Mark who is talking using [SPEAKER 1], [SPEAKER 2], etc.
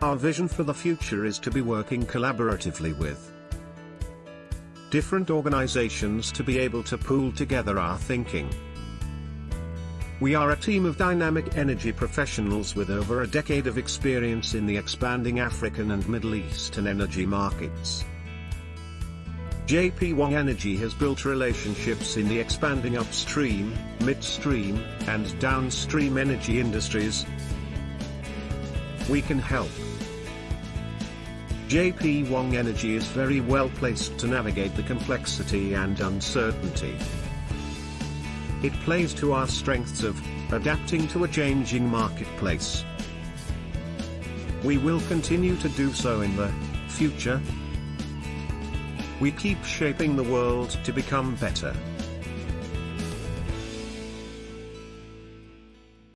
[SPEAKER 1] Our vision for the future is to be working collaboratively with different organizations to be able to pool together our thinking. We are a team of dynamic energy professionals with over a decade of experience in the expanding African and Middle Eastern energy markets. JP Wong Energy has built relationships in the expanding upstream, midstream, and downstream energy industries. We can help. JP Wong Energy is very well placed to navigate the complexity and uncertainty. It plays to our strengths of adapting to a changing marketplace. We will continue to do so in the future. We keep shaping the world to become better.